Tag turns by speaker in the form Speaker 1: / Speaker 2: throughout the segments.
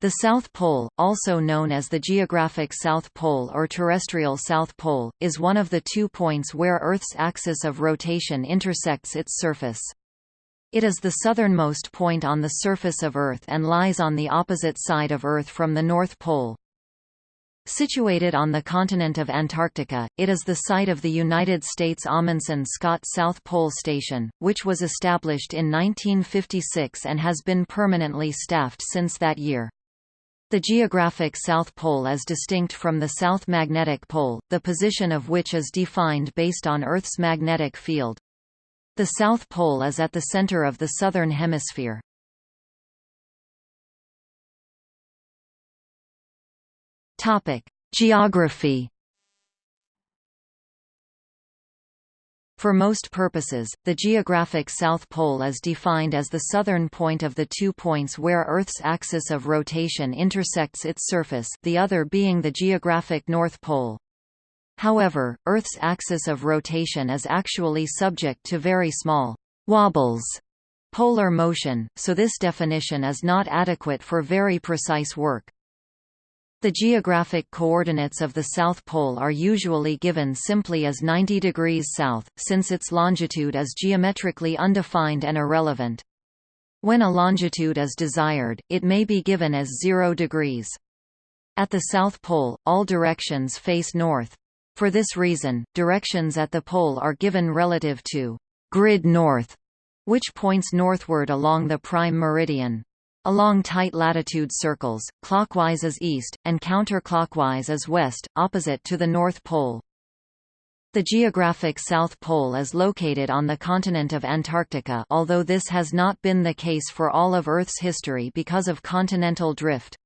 Speaker 1: The South Pole, also known as the geographic South Pole or terrestrial South Pole, is one of the two points where Earth's axis of rotation intersects its surface. It is the southernmost point on the surface of Earth and lies on the opposite side of Earth from the North Pole. Situated on the continent of Antarctica, it is the site of the United States Amundsen Scott South Pole Station, which was established in 1956 and has been permanently staffed since that year. The geographic South Pole is distinct from the South Magnetic Pole, the position of which is defined based on Earth's magnetic field. The South Pole is at the center of the Southern Hemisphere. Geography For most purposes, the geographic South Pole is defined as the southern point of the two points where Earth's axis of rotation intersects its surface the other being the geographic North Pole. However, Earth's axis of rotation is actually subject to very small «wobbles» polar motion, so this definition is not adequate for very precise work. The geographic coordinates of the South Pole are usually given simply as 90 degrees south, since its longitude is geometrically undefined and irrelevant. When a longitude is desired, it may be given as 0 degrees. At the South Pole, all directions face north. For this reason, directions at the pole are given relative to grid north, which points northward along the prime meridian. Along tight latitude circles, clockwise is east, and counterclockwise is west, opposite to the North Pole. The geographic South Pole is located on the continent of Antarctica although this has not been the case for all of Earth's history because of continental drift.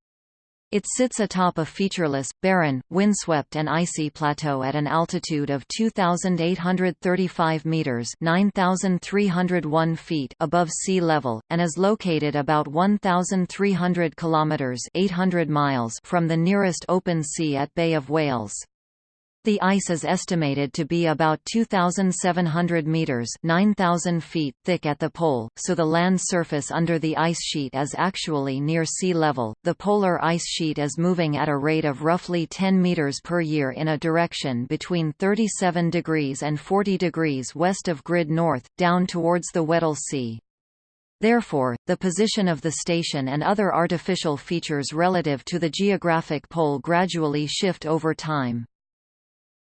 Speaker 1: It sits atop a featureless, barren, windswept and icy plateau at an altitude of 2,835 metres 9,301 feet above sea level, and is located about 1,300 kilometres 800 miles from the nearest open sea at Bay of Whales. The ice is estimated to be about 2,700 meters (9,000 feet) thick at the pole, so the land surface under the ice sheet is actually near sea level. The polar ice sheet is moving at a rate of roughly 10 meters per year in a direction between 37 degrees and 40 degrees west of grid north, down towards the Weddell Sea. Therefore, the position of the station and other artificial features relative to the geographic pole gradually shift over time.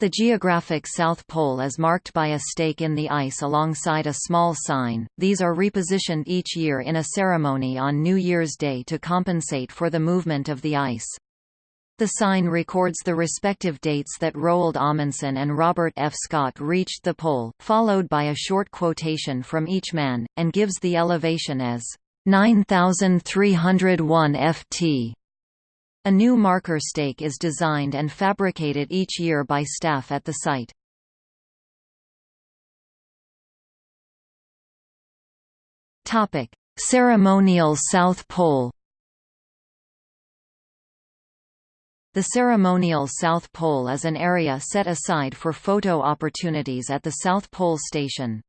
Speaker 1: The geographic South Pole is marked by a stake in the ice alongside a small sign. These are repositioned each year in a ceremony on New Year's Day to compensate for the movement of the ice. The sign records the respective dates that Roald Amundsen and Robert F. Scott reached the pole, followed by a short quotation from each man, and gives the elevation as 9301 ft. A new marker stake is designed and fabricated each year by staff at the site. Topic: Ceremonial South Pole. The ceremonial South Pole is an area set aside for photo opportunities at the South Pole Station.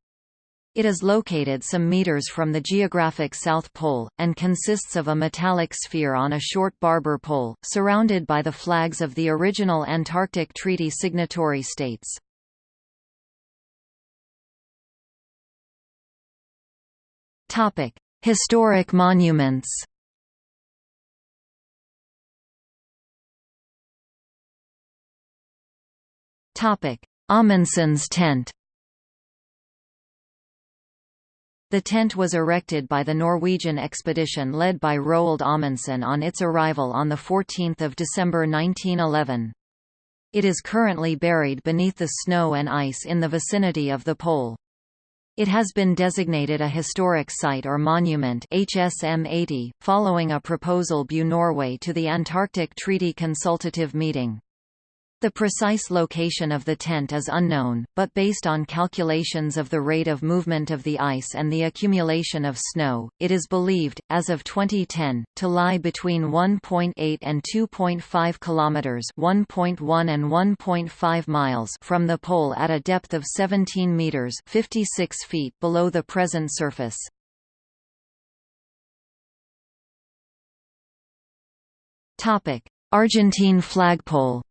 Speaker 1: It is located some meters from the geographic South Pole, and consists of a metallic sphere on a short barber pole, surrounded by the flags of the original Antarctic Treaty signatory states. Historic monuments Amundsen's tent The tent was erected by the Norwegian expedition led by Roald Amundsen on its arrival on 14 December 1911. It is currently buried beneath the snow and ice in the vicinity of the pole. It has been designated a historic site or monument HSM 80, following a proposal by Norway to the Antarctic Treaty Consultative Meeting. The precise location of the tent is unknown, but based on calculations of the rate of movement of the ice and the accumulation of snow, it is believed, as of 2010, to lie between 1.8 and 2.5 kilometers (1.1 and 1.5 miles) from the pole at a depth of 17 meters (56 feet) below the present surface. Topic: Argentine flagpole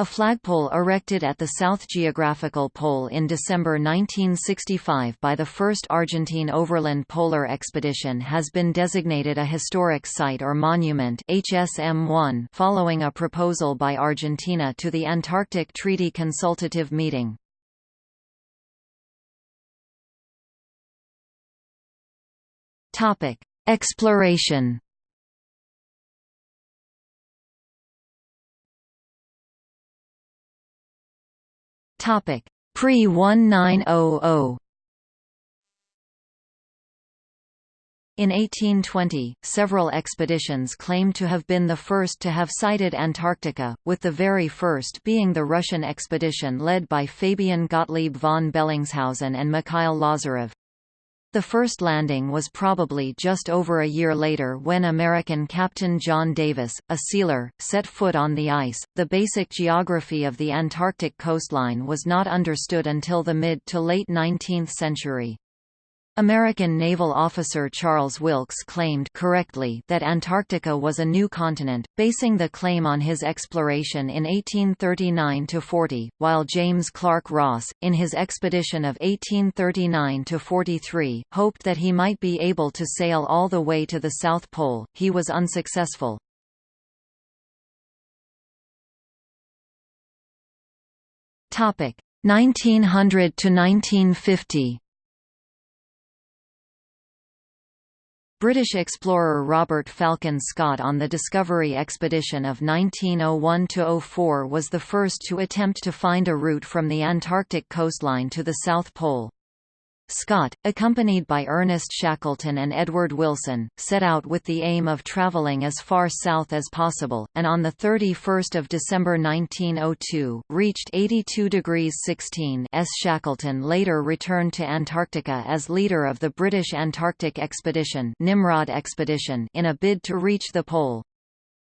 Speaker 1: A flagpole erected at the South Geographical Pole in December 1965 by the first Argentine Overland Polar Expedition has been designated a historic site or monument HSM1 following a proposal by Argentina to the Antarctic Treaty Consultative Meeting. Exploration Topic Pre-1900 In 1820, several expeditions claimed to have been the first to have sighted Antarctica, with the very first being the Russian expedition led by Fabian Gottlieb von Bellingshausen and Mikhail Lazarev. The first landing was probably just over a year later when American Captain John Davis, a sealer, set foot on the ice. The basic geography of the Antarctic coastline was not understood until the mid to late 19th century. American naval officer Charles Wilkes claimed correctly that Antarctica was a new continent, basing the claim on his exploration in 1839–40, while James Clark Ross, in his expedition of 1839–43, hoped that he might be able to sail all the way to the South Pole. He was unsuccessful. Topic 1900 to 1950. British explorer Robert Falcon Scott on the Discovery expedition of 1901–04 was the first to attempt to find a route from the Antarctic coastline to the South Pole. Scott, accompanied by Ernest Shackleton and Edward Wilson, set out with the aim of traveling as far south as possible, and on 31 December 1902, reached 82 degrees 16 S. Shackleton later returned to Antarctica as leader of the British Antarctic Expedition, Nimrod Expedition in a bid to reach the pole.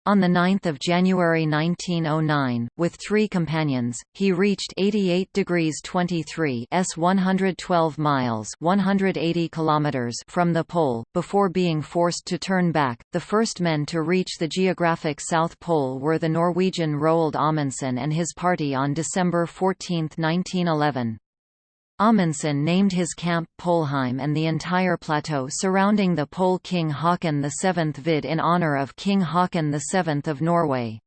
Speaker 1: On 9 January 1909, with three companions, he reached 88 degrees 23 s 112 miles 180 kilometers from the pole, before being forced to turn back. The first men to reach the geographic South Pole were the Norwegian Roald Amundsen and his party on December 14, 1911. Amundsen named his camp Polheim and the entire plateau surrounding the pole King Haakon VII Vidde in honour of King Haakon VII of Norway.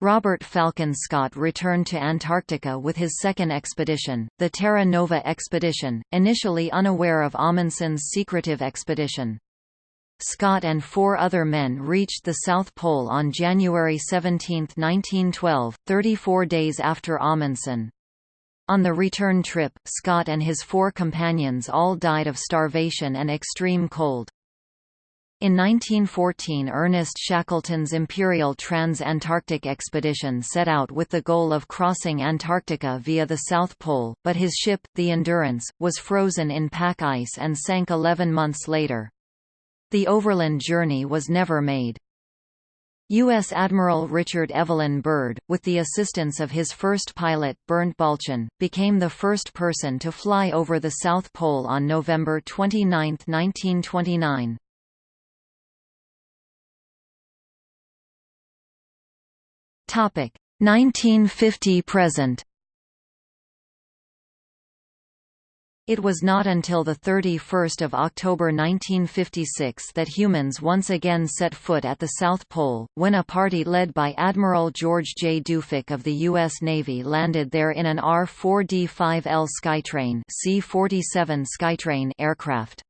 Speaker 1: Robert Falcon Scott returned to Antarctica with his second expedition, the Terra Nova expedition, initially unaware of Amundsen's secretive expedition. Scott and four other men reached the South Pole on January 17, 1912, 34 days after Amundsen. On the return trip, Scott and his four companions all died of starvation and extreme cold. In 1914 Ernest Shackleton's Imperial Trans-Antarctic Expedition set out with the goal of crossing Antarctica via the South Pole, but his ship, the Endurance, was frozen in pack ice and sank 11 months later. The overland journey was never made. U.S. Admiral Richard Evelyn Byrd, with the assistance of his first pilot, Bernt Balchen, became the first person to fly over the South Pole on November 29, 1929. Topic 1950–present It was not until 31 October 1956 that humans once again set foot at the South Pole, when a party led by Admiral George J. Dufek of the U.S. Navy landed there in an R-4D-5L Skytrain C-47 Skytrain aircraft.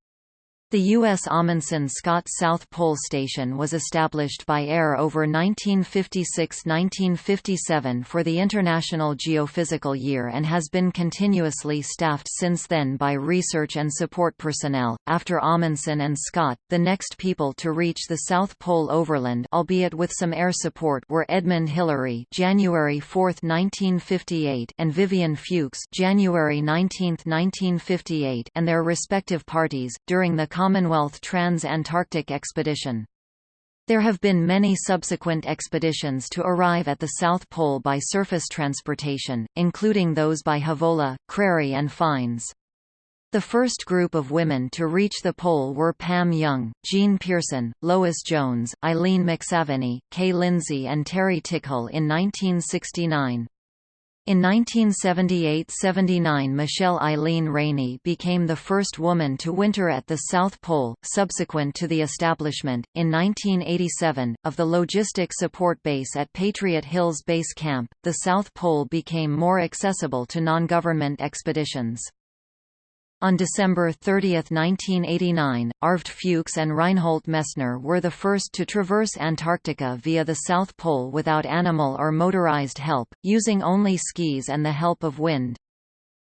Speaker 1: The U.S. Amundsen-Scott South Pole Station was established by AIR over 1956–1957 for the International Geophysical Year and has been continuously staffed since then by research and support personnel. After Amundsen and Scott, the next people to reach the South Pole overland, albeit with some air support, were Edmund Hillary (January 4, 1958) and Vivian Fuchs (January 19, 1958), and their respective parties during the Commonwealth Trans-Antarctic Expedition. There have been many subsequent expeditions to arrive at the South Pole by surface transportation, including those by Havola, Crary and Fiennes. The first group of women to reach the pole were Pam Young, Jean Pearson, Lois Jones, Eileen McSaveney, Kay Lindsay and Terry Tickhill in 1969. In 1978–79 Michelle Eileen Raney became the first woman to winter at the South Pole, subsequent to the establishment, in 1987, of the Logistic Support Base at Patriot Hills Base Camp, the South Pole became more accessible to non-government expeditions. On December 30, 1989, Arved Fuchs and Reinhold Messner were the first to traverse Antarctica via the South Pole without animal or motorized help, using only skis and the help of wind.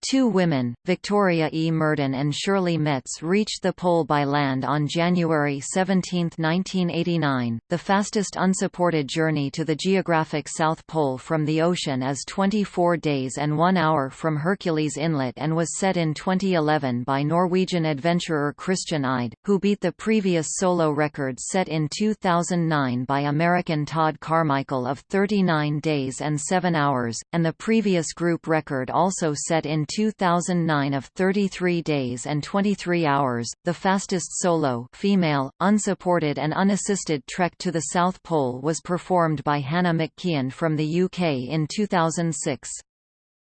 Speaker 1: Two women, Victoria E. Murden and Shirley Metz reached the pole by land on January 17, 1989. The fastest unsupported journey to the geographic South Pole from the ocean is 24 days and 1 hour from Hercules Inlet and was set in 2011 by Norwegian adventurer Christian Eide, who beat the previous solo record set in 2009 by American Todd Carmichael of 39 days and 7 hours, and the previous group record also set in 2009 of 33 days and 23 hours, the fastest solo female, unsupported and unassisted trek to the South Pole was performed by Hannah McKeand from the UK in 2006.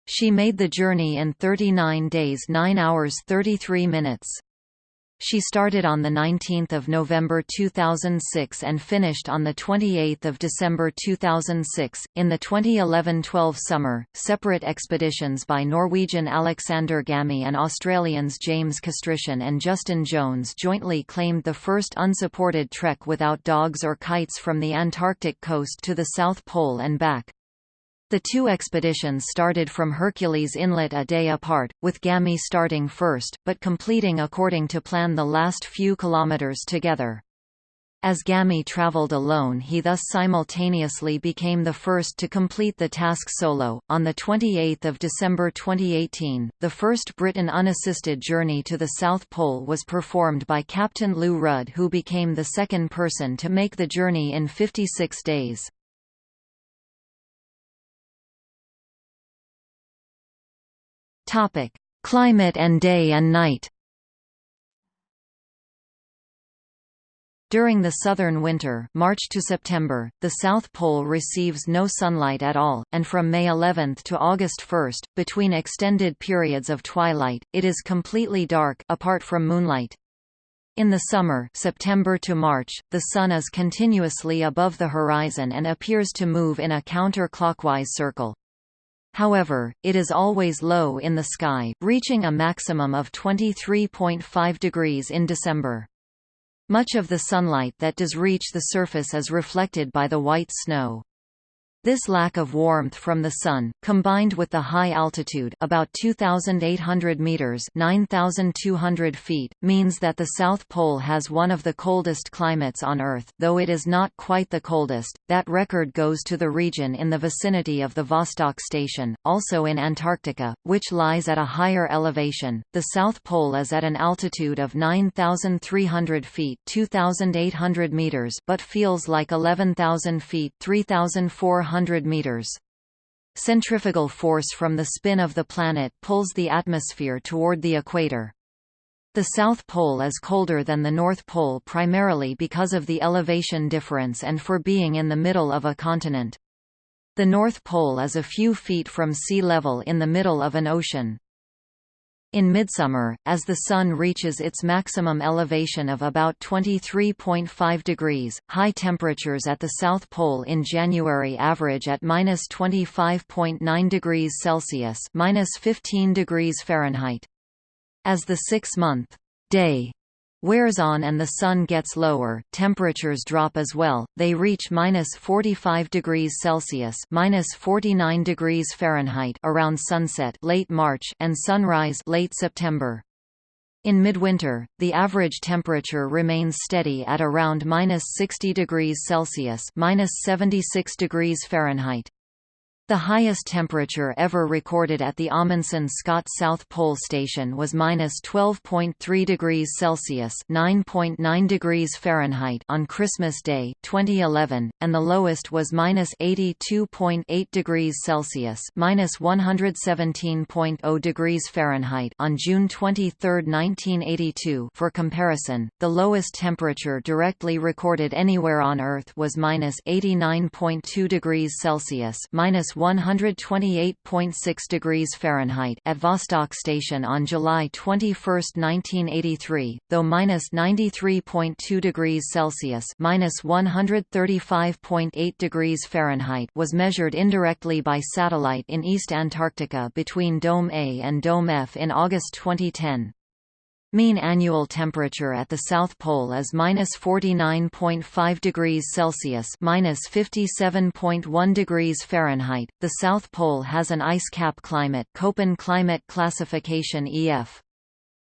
Speaker 1: She made the journey in 39 days 9 hours 33 minutes. She started on 19 November 2006 and finished on 28 December 2006. In the 2011-12 summer, separate expeditions by Norwegian Alexander Gamme and Australians James Castrission and Justin Jones jointly claimed the first unsupported trek without dogs or kites from the Antarctic coast to the South Pole and back. The two expeditions started from Hercules Inlet a day apart, with Gamme starting first, but completing according to plan the last few kilometers together. As Gamme traveled alone he thus simultaneously became the first to complete the task solo. On 28 December 2018, the first Britain unassisted journey to the South Pole was performed by Captain Lou Rudd who became the second person to make the journey in 56 days. Topic: Climate and day and night. During the southern winter March to September, the South Pole receives no sunlight at all, and from May 11 to August 1, between extended periods of twilight, it is completely dark apart from moonlight. In the summer September to March, the Sun is continuously above the horizon and appears to move in a counter-clockwise circle. However, it is always low in the sky, reaching a maximum of 23.5 degrees in December. Much of the sunlight that does reach the surface is reflected by the white snow. This lack of warmth from the sun, combined with the high altitude about 2,800 meters 9,200 feet, means that the South Pole has one of the coldest climates on Earth though it is not quite the coldest, that record goes to the region in the vicinity of the Vostok Station, also in Antarctica, which lies at a higher elevation. The South Pole is at an altitude of 9,300 feet 2,800 meters but feels like 11,000 feet 3,400 100 meters. Centrifugal force from the spin of the planet pulls the atmosphere toward the equator. The South Pole is colder than the North Pole primarily because of the elevation difference and for being in the middle of a continent. The North Pole is a few feet from sea level in the middle of an ocean. In midsummer, as the Sun reaches its maximum elevation of about 23.5 degrees, high temperatures at the South Pole in January average at minus 25.9 degrees Celsius minus 15 degrees Fahrenheit. As the six-month day wears on and the sun gets lower, temperatures drop as well. They reach minus 45 degrees Celsius, minus 49 degrees Fahrenheit around sunset, late March, and sunrise, late September. In midwinter, the average temperature remains steady at around minus 60 degrees Celsius, minus 76 degrees Fahrenheit. The highest temperature ever recorded at the Amundsen-Scott South Pole Station was minus 12.3 degrees Celsius (9.9 degrees Fahrenheit) on Christmas Day, 2011, and the lowest was minus 82.8 degrees Celsius (minus 117.0 degrees Fahrenheit) on June 23, 1982. For comparison, the lowest temperature directly recorded anywhere on Earth was minus 89.2 degrees Celsius (minus 128.6 degrees Fahrenheit at Vostok Station on July 21, 1983, though minus 93.2 degrees Celsius minus 135.8 degrees Fahrenheit was measured indirectly by satellite in East Antarctica between Dome A and Dome F in August 2010. Mean annual temperature at the South Pole is minus 49.5 degrees Celsius minus 57.1 degrees Fahrenheit. The South Pole has an ice cap climate Köppen climate classification EF.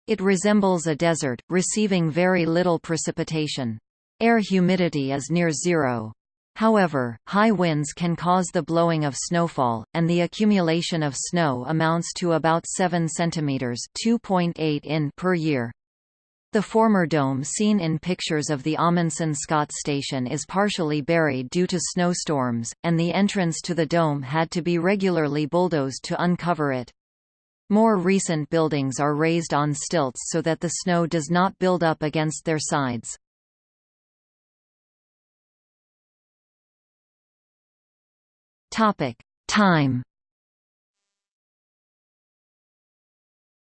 Speaker 1: It resembles a desert, receiving very little precipitation. Air humidity is near zero. However, high winds can cause the blowing of snowfall, and the accumulation of snow amounts to about 7 cm (2.8 in) per year. The former dome seen in pictures of the Amundsen-Scott station is partially buried due to snowstorms, and the entrance to the dome had to be regularly bulldozed to uncover it. More recent buildings are raised on stilts so that the snow does not build up against their sides. Topic: Time.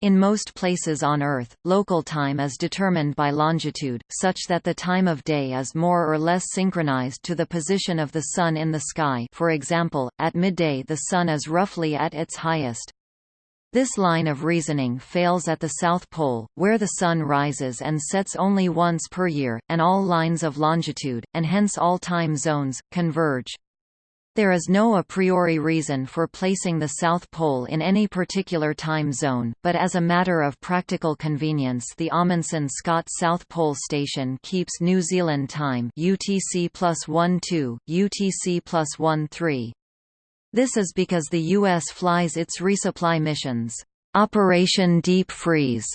Speaker 1: In most places on Earth, local time is determined by longitude, such that the time of day is more or less synchronized to the position of the Sun in the sky for example, at midday the Sun is roughly at its highest. This line of reasoning fails at the South Pole, where the Sun rises and sets only once per year, and all lines of longitude, and hence all time zones, converge. There is no a priori reason for placing the South Pole in any particular time zone, but as a matter of practical convenience the Amundsen-Scott South Pole Station keeps New Zealand time UTC plus 1-2, UTC plus 1-3. This is because the U.S. flies its resupply missions, Operation Deep Freeze,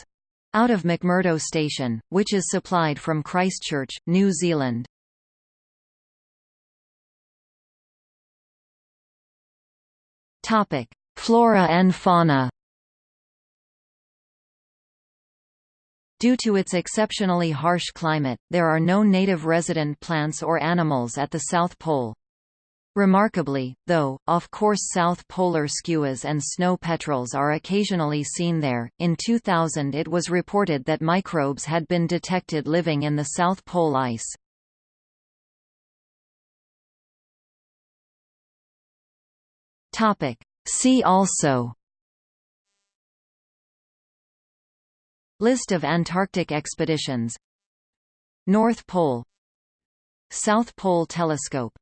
Speaker 1: out of McMurdo Station, which is supplied from Christchurch, New Zealand. Flora and fauna. Due to its exceptionally harsh climate, there are no native resident plants or animals at the South Pole. Remarkably, though, off-course south polar skuas and snow petrels are occasionally seen there. In 2000 it was reported that microbes had been detected living in the South Pole ice. Topic. See also List of Antarctic expeditions North Pole South Pole Telescope